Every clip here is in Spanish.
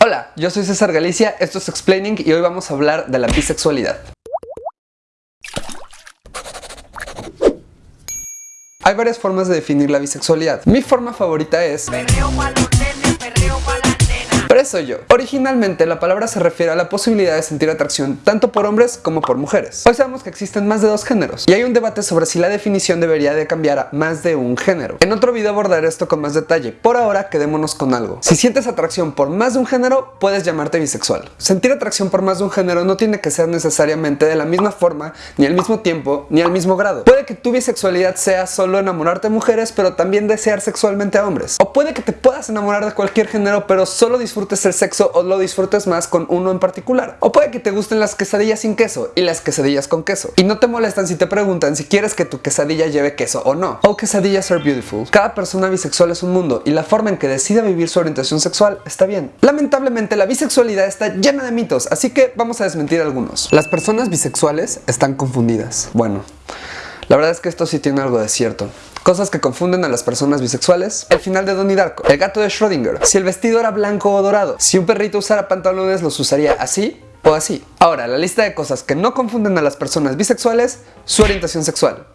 Hola, yo soy César Galicia, esto es Explaining y hoy vamos a hablar de la bisexualidad. Hay varias formas de definir la bisexualidad. Mi forma favorita es... Pero soy yo. Originalmente la palabra se refiere a la posibilidad de sentir atracción tanto por hombres como por mujeres. Hoy sabemos que existen más de dos géneros y hay un debate sobre si la definición debería de cambiar a más de un género. En otro video abordaré esto con más detalle. Por ahora quedémonos con algo. Si sientes atracción por más de un género, puedes llamarte bisexual. Sentir atracción por más de un género no tiene que ser necesariamente de la misma forma, ni al mismo tiempo, ni al mismo grado. Puede que tu bisexualidad sea solo enamorarte de mujeres, pero también desear sexualmente a hombres. O puede que te puedas enamorar de cualquier género, pero solo disfrutar disfrutes el sexo o lo disfrutes más con uno en particular. O puede que te gusten las quesadillas sin queso y las quesadillas con queso. Y no te molestan si te preguntan si quieres que tu quesadilla lleve queso o no. O quesadillas are beautiful. Cada persona bisexual es un mundo y la forma en que decide vivir su orientación sexual está bien. Lamentablemente la bisexualidad está llena de mitos, así que vamos a desmentir algunos. Las personas bisexuales están confundidas. Bueno, la verdad es que esto sí tiene algo de cierto. Cosas que confunden a las personas bisexuales. El final de Donnie Darko. El gato de Schrödinger. Si el vestido era blanco o dorado. Si un perrito usara pantalones, los usaría así o así. Ahora, la lista de cosas que no confunden a las personas bisexuales, su orientación sexual.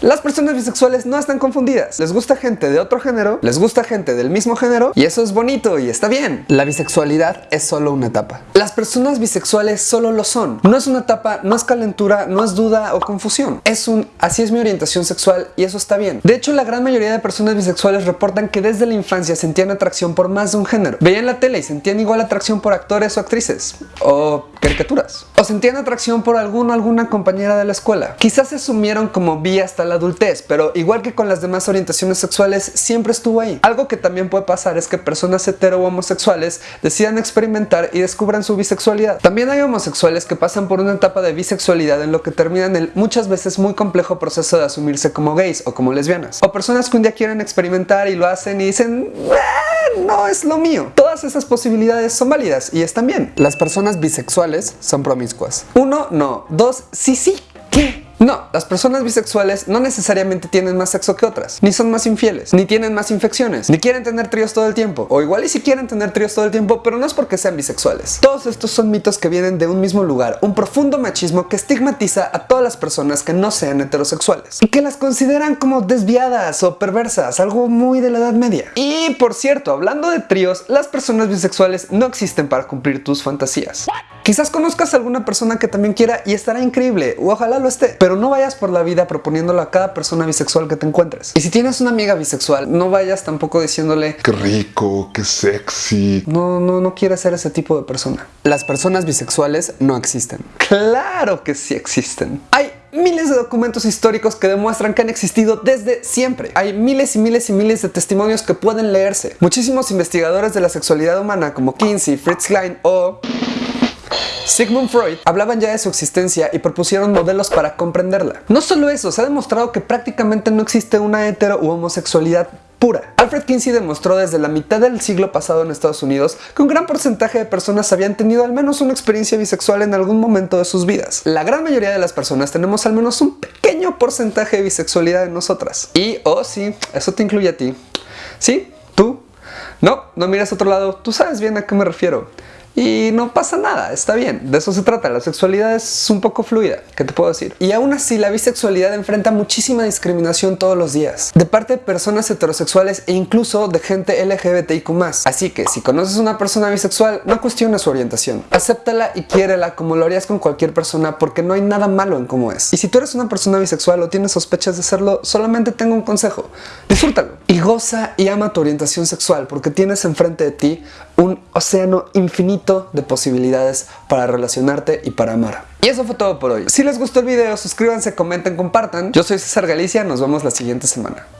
Las personas bisexuales no están confundidas. Les gusta gente de otro género, les gusta gente del mismo género y eso es bonito y está bien. La bisexualidad es solo una etapa. Las personas bisexuales solo lo son. No es una etapa, no es calentura, no es duda o confusión. Es un así es mi orientación sexual y eso está bien. De hecho, la gran mayoría de personas bisexuales reportan que desde la infancia sentían atracción por más de un género. Veían la tele y sentían igual atracción por actores o actrices. O caricaturas. O sentían atracción por alguno alguna compañera de la escuela. Quizás se asumieron como vi hasta la adultez, pero igual que con las demás orientaciones sexuales, siempre estuvo ahí. Algo que también puede pasar es que personas hetero o homosexuales decidan experimentar y descubran su bisexualidad. También hay homosexuales que pasan por una etapa de bisexualidad en lo que terminan el muchas veces muy complejo proceso de asumirse como gays o como lesbianas. O personas que un día quieren experimentar y lo hacen y dicen... no es lo mío. Esas posibilidades son válidas y están bien. Las personas bisexuales son promiscuas. Uno, no. Dos, sí, sí. No, las personas bisexuales no necesariamente tienen más sexo que otras, ni son más infieles, ni tienen más infecciones, ni quieren tener tríos todo el tiempo, o igual y si quieren tener tríos todo el tiempo, pero no es porque sean bisexuales. Todos estos son mitos que vienen de un mismo lugar, un profundo machismo que estigmatiza a todas las personas que no sean heterosexuales, y que las consideran como desviadas o perversas, algo muy de la edad media. Y por cierto, hablando de tríos, las personas bisexuales no existen para cumplir tus fantasías. Quizás conozcas a alguna persona que también quiera y estará increíble, o ojalá lo esté, pero no vayas por la vida proponiéndolo a cada persona bisexual que te encuentres. Y si tienes una amiga bisexual, no vayas tampoco diciéndole Qué rico, qué sexy. No, no, no quieres ser ese tipo de persona. Las personas bisexuales no existen. ¡Claro que sí existen! Hay miles de documentos históricos que demuestran que han existido desde siempre. Hay miles y miles y miles de testimonios que pueden leerse. Muchísimos investigadores de la sexualidad humana como Kinsey, Fritz Klein o Sigmund Freud hablaban ya de su existencia y propusieron modelos para comprenderla. No solo eso, se ha demostrado que prácticamente no existe una hetero u homosexualidad pura. Alfred Kinsey demostró desde la mitad del siglo pasado en Estados Unidos que un gran porcentaje de personas habían tenido al menos una experiencia bisexual en algún momento de sus vidas. La gran mayoría de las personas tenemos al menos un pequeño porcentaje de bisexualidad en nosotras. Y, oh sí, eso te incluye a ti. ¿Sí? ¿Tú? No, no mires a otro lado, tú sabes bien a qué me refiero. Y no pasa nada, está bien, de eso se trata, la sexualidad es un poco fluida, ¿qué te puedo decir? Y aún así la bisexualidad enfrenta muchísima discriminación todos los días, de parte de personas heterosexuales e incluso de gente LGBTIQ+. Así que si conoces a una persona bisexual, no cuestiones su orientación, acéptala y quiérela como lo harías con cualquier persona porque no hay nada malo en cómo es. Y si tú eres una persona bisexual o tienes sospechas de serlo, solamente tengo un consejo, disfrútalo y goza y ama tu orientación sexual porque tienes enfrente de ti un océano infinito de posibilidades para relacionarte y para amar. Y eso fue todo por hoy. Si les gustó el video, suscríbanse, comenten, compartan. Yo soy César Galicia, nos vemos la siguiente semana.